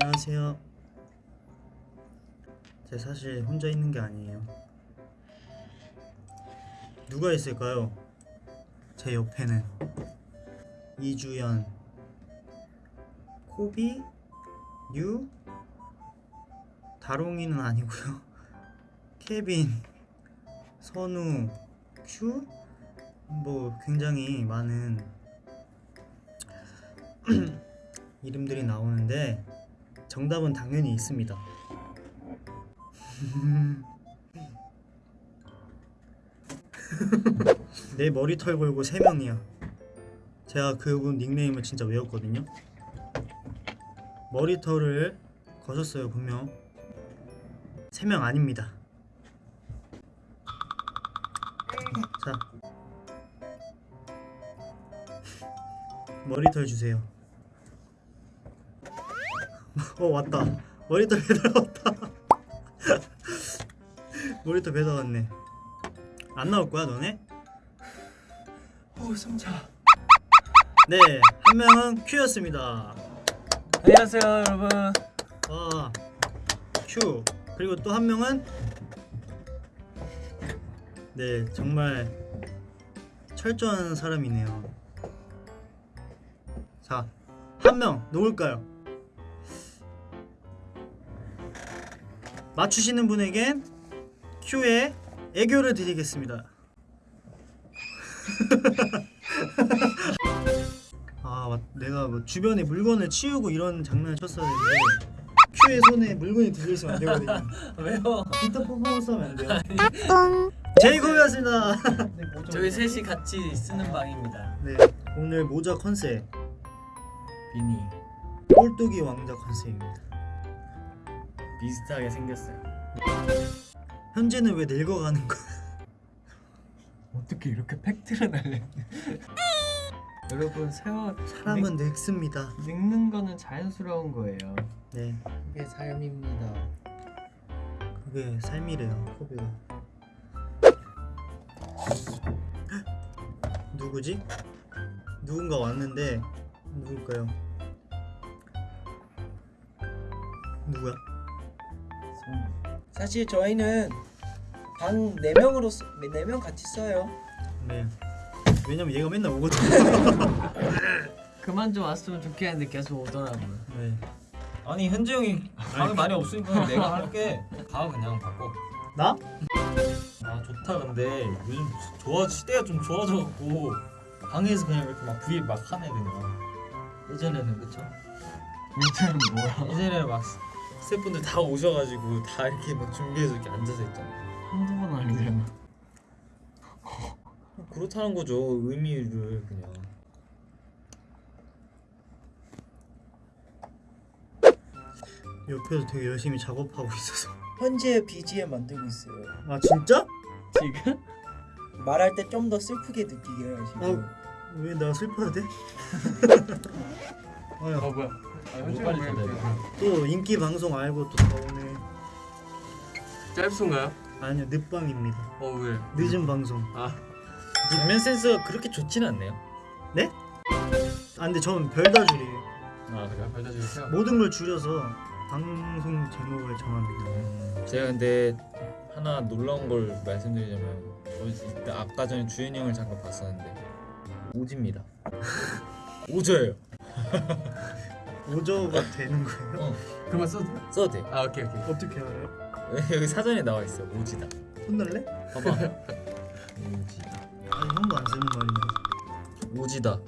안녕하세요. 제 사실 혼자 있는 게 아니에요. 누가 있을까요? 제 옆에는 이주연, 코비, 유, 다롱이는 아니고요. 케빈, 선우, 큐, 뭐 굉장히 많은 이름들이 나오는데 정답은 당연히 있습니다. 내 머리털 걸고 세 명이야. 제가 그분 닉네임을 진짜 외웠거든요. 머리털을 거셨어요 분명. 세명 아닙니다. 자, 머리털 주세요. 어 왔다. 머리털 배달 왔다. 머리털 배달 왔네. 안 나올 거야 너네? 오 숨차. 네, 한 명은 큐였습니다. 안녕하세요 여러분. 아, 큐. 그리고 또 한 명은 네, 정말 철저한 사람이네요. 자, 한 명 누굴까요? 맞추시는 분에겐 큐의 애교를 드리겠습니다. 아, 맞- 내가 뭐 주변에 물건을 치우고 이런 장난을 쳤어야 되는데 큐의 손에 물건이 들려있으면 안 되거든요. 왜요? 기타 퍼포먼스 하면 안 돼요. 제이콥이었습니다. 저희 셋이 같이 쓰는 방입니다. 네, 오늘 모자 컨셉 비니 꼴뚜기 왕자 컨셉입니다. 비슷하게 생겼어요. 현재는 왜 늙어가는 거야? 어떻게 이렇게 팩트를 날래? 여러분 세월 사람은 늙 습니다. 늙는 거는 자연스러운 거예요. 네, 그게 삶입니다. 그게 삶이래요. 코비가. 누구지? 누군가 왔는데 누굴까요? 누구야? 사실 저희는 방 4명으로 4명 같이 써요. 네. 왜냐면 얘가 맨날 오거든. 그만 좀 왔으면 좋겠는데 계속 오더라고요. 네. 아니 현재 형이 방이 많이 없으니까 내가 할게 가 그냥 바꿔 나? 아 좋다 근데 요즘 좋아 시대가 좀 좋아져갖고 방에서 그냥 이렇게 막 브이앱 막 하네 그냥 예전에는 그쵸? 문제는 뭐야? 예전에는 막 스태프분들 다 오셔가지고 다 이렇게 막 준비해서 이렇게 앉아서 있잖아 한두 번 아니잖아. 그렇다는 거죠 의미를 그냥 옆에서 되게 열심히 작업하고 있어서. 현재 BGM 만들고 있어요. 아 진짜? 지금? 말할 때 좀 더 슬프게 느끼게 지금. 왜나 슬퍼야 돼? 아유, 어 뭐야? 아, 빨리 전달해. 또 인기 방송 알고 또 나오네. 짧순가요? 아니요 늦방입니다. 어 왜? 늦은 방송. 아 장면 센스가 그렇게 좋지는 않네요 네? 아 근데 저는 별다 줄이에요. 아 그래요? 별다 주세요. 모든 걸 줄여서 방송 제목을 정합니다. 음, 제가 근데 하나 놀라운 걸 말씀드리자면 저 이때 아까 전에 주현이 형을 잠깐 봤었는데 오지입니다 오져예요 오저가 되는 거예요? 어 그만 써도 돼? 써도 돼 아 오케이 오케이. 어떻게 알아요? 여기 사전에 나와 있어 오지다 혼날래? 봐봐 오지다 아니 형도 안 쓰는 말인데. 오지다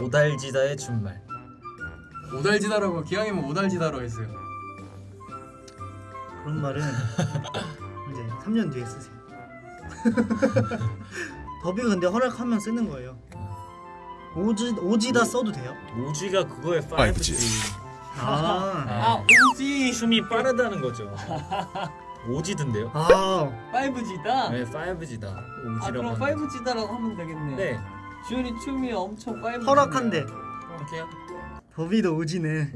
오달지다의 준말 오달지다라고 기왕이면 오달지다로 했어요. 그런 말은 이제 3년 뒤에 쓰세요. 법이 근데 허락하면 쓰는 거예요. 오지 오지다 써도 돼요? 오지가 그거의 5G 아, 아 오지 춤이 빠르다는 거죠 오지던데요? 아, 5G다. 네 5G다 아 오지라고 그럼 5G다라고 하면 되겠네. 네 주현이 춤이 엄청 5G. 허락한대. 이렇게요? 법이도 오지네.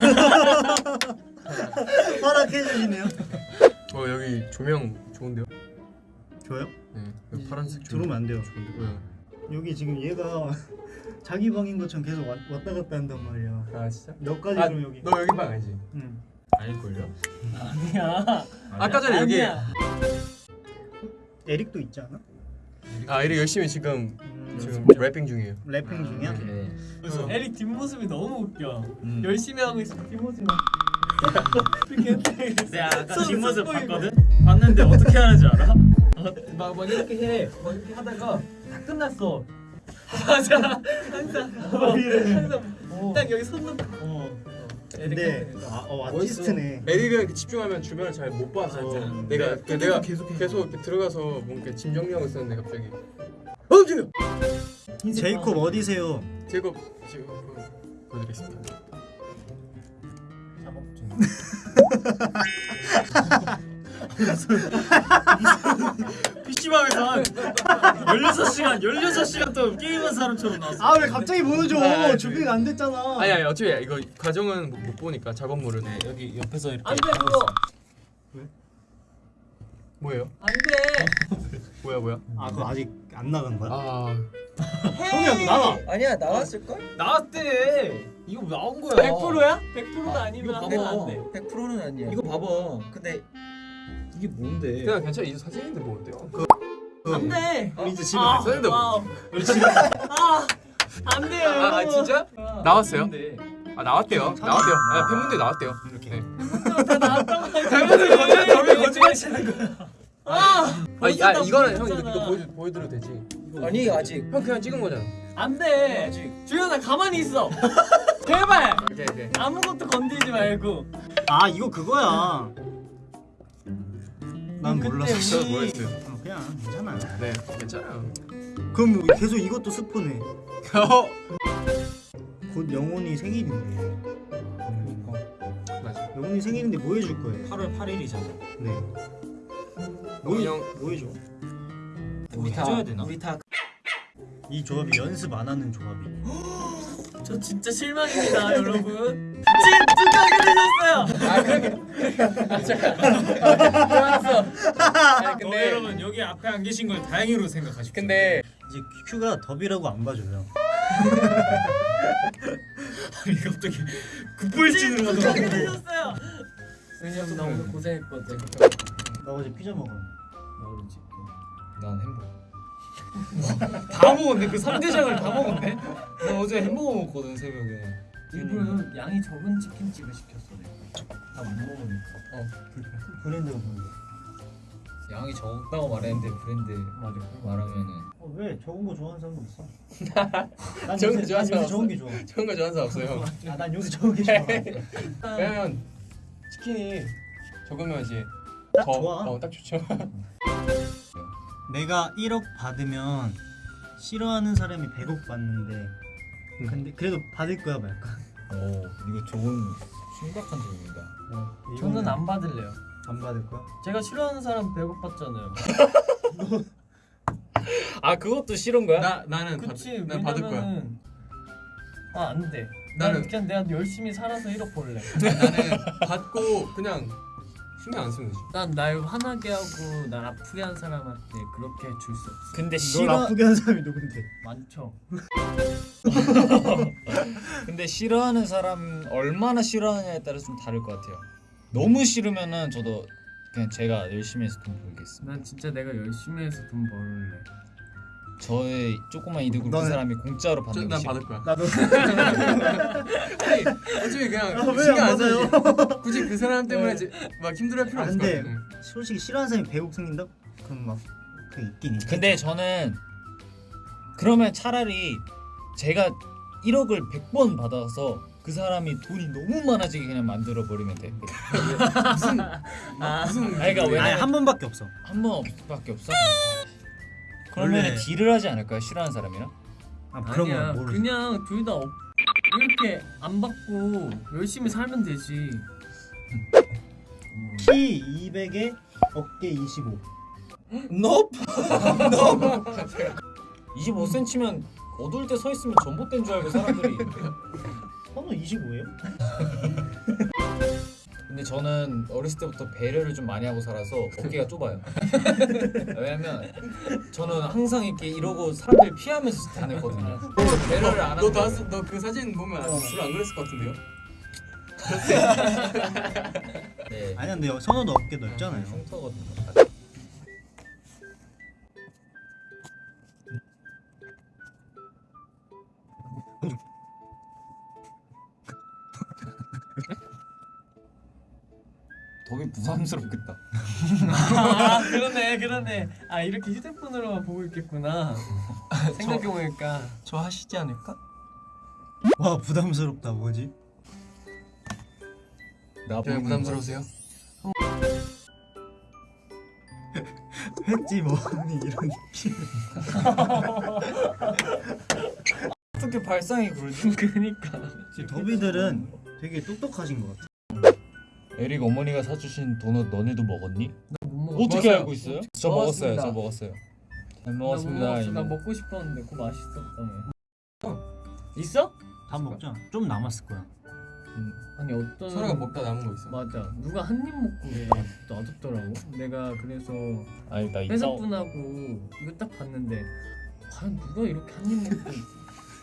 허락해 주시네요. 어 여기 조명 좋은데요? 좋아요? 네 여기 파란색 조명 들어오면 안 돼요. 좋은데 왜요? 여기 지금 얘가 자기 방인 것처럼 계속 왔, 왔다 갔다 한단 말이야. 아 진짜? 너까지 아, 그럼 여기. 너 여기 방 알지? 응. 아닐걸요? 아니야. 아까 전에 여기 아니야. 에릭도 있지 않아? 아 이리 열심히 지금 음, 지금 래핑 중이에요. 래핑 중이야? 네. 그래서 에릭 뒷모습이 너무 웃겨. 음. 열심히 하고 있어. 뒷모습이 내가 아까 손 뒷모습. 봤거든? 봤는데 어떻게 하는지 알아? 막, 막 이렇게 해. 막 이렇게 하다가 다 끝났어. 맞아. 항상 어, 항상 딱 여기 손 놓고. 어. 근데 아, 어, 아티스트네. 에릭은 이렇게 집중하면 주변을 잘 못 봐서 맞아. 내가 네, 내가 계속 계속 이렇게 들어가서 뭔가 짐 정리하고 있었는데 갑자기 어 지금 흰색 제이콥 어디세요? 제이콥 그, 보여드리겠습니다. 작업 중. PC방에서 한 16시간 16시간 동안 게임한 사람처럼 나왔어 아 왜 갑자기 보여줘? 아, 준비가 안 됐잖아. 아니 아니 어차피 이거 과정은 못, 못 보니까 작업물을 네 여기 옆에서 이렇게 안돼 그거. 뭐예요? 안돼. 뭐야 뭐야? 아 그거 아직 안 나간 거야? 아너 나가. 아니야 나왔을 걸? 나왔대 이거 나온 거야 100%야? 100%가 아니면 이거 하면 봐봐. 안 돼. 100%는 아니야. 이거 봐봐 근데 이게 뭔데 그냥 괜찮아 이 사진인데 뭐 어때요? 안 돼. 우리 이제 집에 아, 가. 사진인데 뭐? wow. 아, 안 돼요. 아, 아 진짜? 아, 나왔어요? 아 나왔대요. 나왔대요. 아 팬분들 나왔대요. 이렇게. 네. 다 나왔다고 팬분들 거짓말 저게 거짓말 치는 거야. 아, 아, 다 이거는 형 보여줬잖아. 이거 보여 보여드려도 되지. 아니 아직 형 그냥 찍은 거잖아. 안 돼. 아직 주현아 가만히 있어. 제발 오케이 오케이. 아무것도 건드리지 말고. 아 이거 그거야. 난 그때 몰랐어. 저도? 어, 그냥 괜찮아. 네 괜찮아요. 그럼 계속 이것도 스포네. 어곧 영혼이 생일인데. 음, 맞아. 영혼이 생일인데 뭐 해줄 거예요? 8월 8일이잖아 네. 뭐형뭐 해줘? 우리 다 해줘야 되나? 우리 다 이 조합이 연습 안 하는 조합이. 저 진짜 실망입니다, 여러분. 진짜 되셨어요. 아. 아니 너 여러분 여기 앞에 안 계신 걸 다행으로 생각하십시오 근데 이제 큐가 더비라고 안 봐줘요. 아니 갑자기 급발진으로 진짜 가더라고 되셨어요. 왜냐면 나 오늘 고생했거든. 나 어제 피자 먹었는데. 너를 지켜. 난 햄버거 다 먹었네 그 3대장을 다 먹었네 나 어제 햄버거 먹었거든 새벽에 일부러 양이 적은 치킨집을 시켰어 내가. 다못 먹으니까. 어 브랜드가 뭔데? 양이 적다고 말했는데 브랜드 맞아. 말하면은 어, 왜 적은 거 좋아하는 사람도 있어? 난 적은 거 요새, 난 요새 적은 게 좋아. 좋은 거 좋아하는 사람 없어요. 아, 난 요새 적은 게 좋아. 왜냐면 치킨이 적으면 이제 딱 더, 좋아. 어, 딱 좋죠. 내가 1억 받으면 싫어하는 사람이 100억 받는데 근데 그래도 받을 거야 말까? 오 이거 좋은 심각한 질문이다 어, 저는 안 받을래요. 안 받을 거야? 제가 싫어하는 사람 배고팠잖아요. 아 그것도 싫은 거야? 나 나는 그치. 받, 난 받을 거야. 아안 돼. 나는- 그냥 내가 열심히 살아서 1억 벌래. 나는 받고 그냥 신경 안 쓰면 되지. 난 날 화나게 하고 날 아프게 한 사람한테 그렇게 줄 수 없어. 근데 널 싫어 아프게 한 사람이 누군데? 많죠. 근데 싫어하는 사람 얼마나 싫어하느냐에 따라 좀 다를 것 같아요. 너무 싫으면은 저도 그냥 제가 열심히 해서 돈 벌겠습니다. 난 진짜 내가 열심히 해서 돈 벌래. 저의 조그만 이득을 그 사람이 공짜로 저, 받는 게 난. 받을 거야. 나도 아니 어차피 그냥 아, 신경 안? 쓰지. 굳이 그 사람 때문에 네. 막 힘들어할 필요 아, 것 근데. 응. 솔직히 싫어하는 사람이 100억 생긴다? 그럼 막 그 있긴 있 근데 저는 그러면 차라리 제가 1억을 100번 받아서 그 사람이 돈이 너무 많아지게 그냥 만들어 버리면 돼. 무슨 아, 무슨 그러니까 아니 왜냐면- 한 번밖에 없어 한 번밖에 없어. 그러면 원래- 딜을 하지 않을까요? 싫어하는 사람이랑? 아 그런 아니야. 거 모르지 그냥 둘 다 이렇게 안 받고 열심히 살면 되지. 키 200에 어깨 25 넙. 25cm면 어두울 때 서 있으면 전봇된 줄 알고 사람들이. 선우 25예요? 저는 어렸을 때부터 배려를 좀 많이 하고 살아서 어깨가 좁아요. 왜냐면 저는 항상 이렇게 이러고 사람들 피하면서 다녔거든요. 그래서 배려를 안 하고. 너그 사진 보면 주로 안 그랬을 것 같은데요? 네. 아니 근데 선호도 어깨 넓잖아요. 흉터거든요. 되게 부담스럽겠다. 아 그러네 그러네. 아 이렇게 휴대폰으로만 보고 있겠구나. 생각해보니까 저 하시지 않을까? 와 부담스럽다 뭐지? 나 네, 부담스러우세요? 횟집 어머니 이런 느낌. 어떻게 발상이 그러지? 그러니까. 더비들은 되게 똑똑하신 것 같아. 에릭 어머니가 사주신 도넛 너네도 먹었니? 어떻게 먹었어요. 알고 있어요? 저 먹었어요. 저 먹었어요. 잘나 먹었습니다. 나 이모. 먹고 싶었는데 그거 맛있었다며. 있어? 다 먹자. 좀 남았을 거야. 음, 아니 어떤 서로가 먹다 남은 거 있어. 맞아 누가 한 입 먹고 놔뒀더라고 내가 그래서 아니 나 회사분하고 이거 딱 봤는데 과연 누가 이렇게 한 입 먹고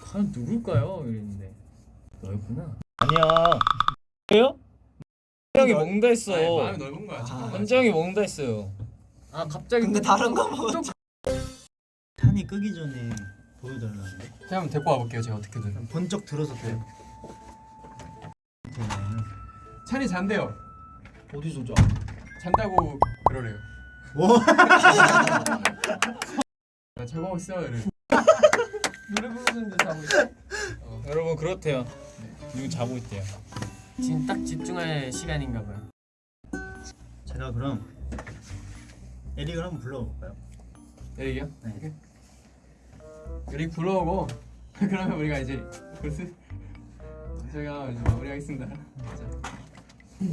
과연 누굴까요? 이랬는데 너였구나 아니야. 왜요? 형이 먹는다 했어. 아니, 마음이 넓은 거야. 현재 형이 먹는다 했어요. 아 갑자기 근데 다른 거 먹었지. 탄이 끄기 전에 보여달라는데. 제가 한번 데리고 와볼게요. 제가 어떻게든. 번쩍 들어서 돼. 찬이 잔대요. 어디서 자? 잔다고 그러래요. 와. 나 자고 있어 이래. 노래 부르는데 자고 있어 여러분 그렇대요. 지금 자고 있대요. 지금 딱 집중할 시간인가 봐요 제가 그럼 에릭을 한번 불러볼까요? 에릭이요? 네. 에릭 불러오고 그러면 우리가 이제 저희가 이제 마무리하겠습니다.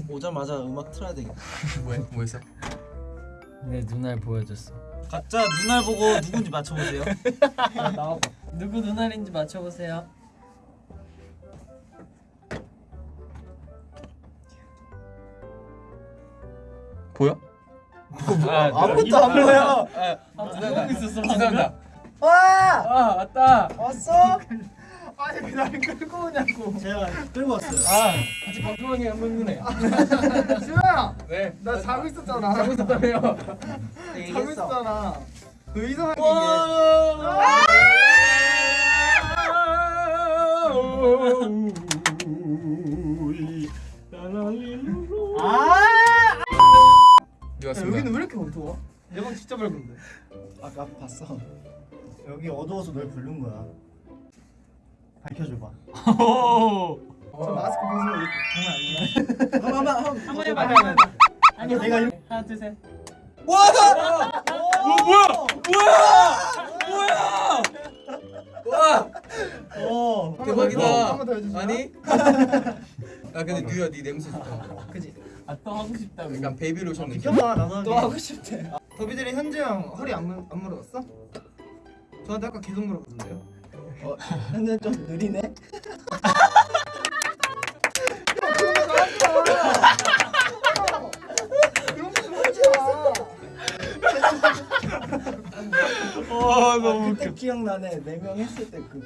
오자마자 음악 틀어야 되겠다. 뭐해? 뭐 했어? 내 눈알 보여줬어 각자 눈알 보고 누군지 맞춰보세요. 나와봐 누구 눈알인지 맞춰보세요 아, 아무것도 안 보여. 아 있었어 감사합니다. 와! 아 맞다. 왔어? 아니 왜 나를 끌고 오냐고. 제가 끌고 왔어요. 아 같이 방송하게 한 번이네. 수현아 네나 자고 있었잖아. 자고 있었다며요 자고. 있었잖아. 그 이상한 게 네, 야, 왔습니다. 여기는 왜 이렇게 어두워? 내방 진짜 밝은데 아까 봤어. 여기 어두워서 널 부른 거야. 밝혀줘봐. 저 마스크 벗으면 이거 장난 아니야 한번 한번 한번 해봐 형 아니 내가 이렇게 하나 둘셋 어. 대박이다. 한번 더 해주세요 아니? 아 근데 뉴야 네 냄새 좋다. 아 또 하고 싶다고 약간 베이비 로션 느낌. 비켜봐 나도 하게. 또 하고 싶대 더비들이 현재 형 허리 안, 물- 안 물어봤어? 저한테 아까 계속 물어봤는데요 근데 좀 느리네. 아 너무 그때 기억나네. 네 명 했을 때 그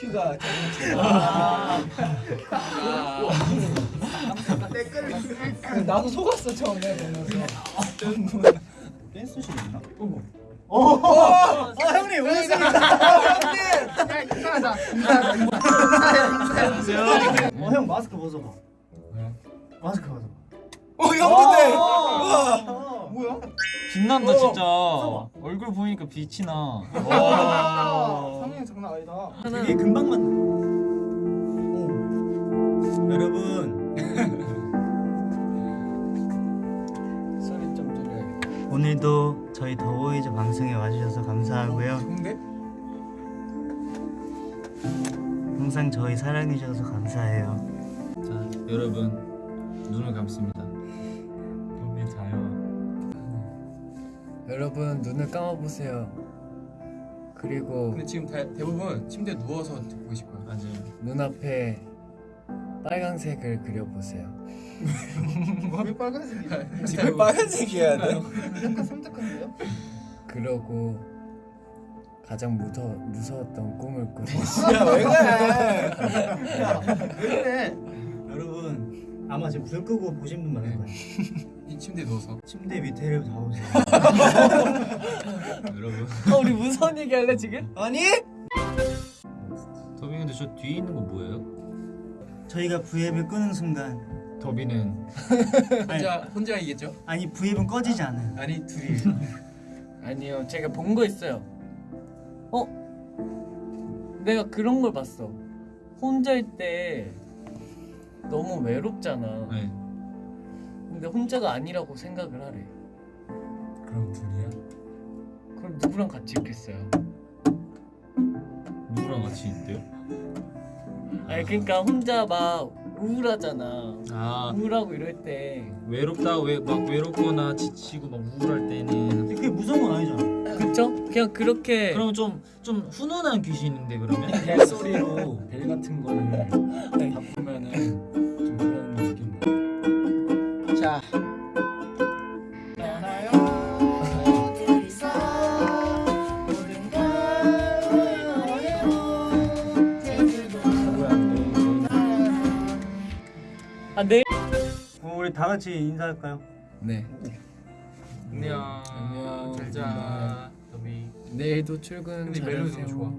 큐가 장난치고. 댓글을 나도 속았어 처음에 보면서. 댄스 실 있나? 아 형님 오셨습니다. 야 인사하자 인사하자 인사하자 인사하자 어형 마스크 벗어봐. 마스크 벗어봐. 어 형인데. 어. 뭐야? 빛난다 진짜. 얼굴 보니까 빛이 나. 와. 상영 장난 아니다 되게 금방 만. 오. 여러분 오늘도 저희 더보이즈 방송에 와주셔서 감사하고요. 좋은데? 항상 저희 사랑해주셔서 감사해요. 자 여러분 눈을 감습니다. 여기 자요. 여러분 눈을 감아보세요 그리고 근데 지금 대, 대부분 침대에 누워서 듣고 싶어요. 맞아요. 눈앞에 빨강색을 그려보세요. 왜 빨간색이야? 왜 빨간색이어야 돼? 약간 섬뜩한데요? 그러고 가장 무서 무서웠던 꿈을 꾸세요. 야왜 그래? 왜 그래? 여러분 아마 지금 불 끄고 보신 분 많을 거예요. 이 침대에 누워서 침대 밑에를 다 보세요. 여러분 어, 우리 무서운 얘기 할래 지금? 아니? 더비 근데 저 뒤에 있는 거 뭐예요? 저희가 V앱을 끄는 순간 더비는 혼자 혼자 이겠죠? 아니 V앱은 꺼지지 않아요. 아니 둘이 아니요, 제가 본 거 있어요. 어? 내가 그런 걸 봤어. 혼자일 때 너무 외롭잖아. 네. 근데 혼자가 아니라고 생각을 하래. 그럼 둘이야? 그럼 누구랑 같이 있겠어요? 누구랑 같이 있대요? 아니 그러니까 혼자 막 우울하잖아. 아 우울하고 이럴 때 외롭다 왜 막 외롭거나 지치고 막 우울할 때는 근데 그게 무서운 건 아니잖아. 그쵸? 그냥 그렇게 그러면 좀좀 훈훈한 귀신인데 그러면? 벨소리로 벨 같은 거를 바꾸면은 좀 그런 느낌. 자 다 같이 인사할까요? 네. 안녕 안녕. 잘자 더비 내일도 출근 근데 멜로디 너무 잘하세요. 좋아.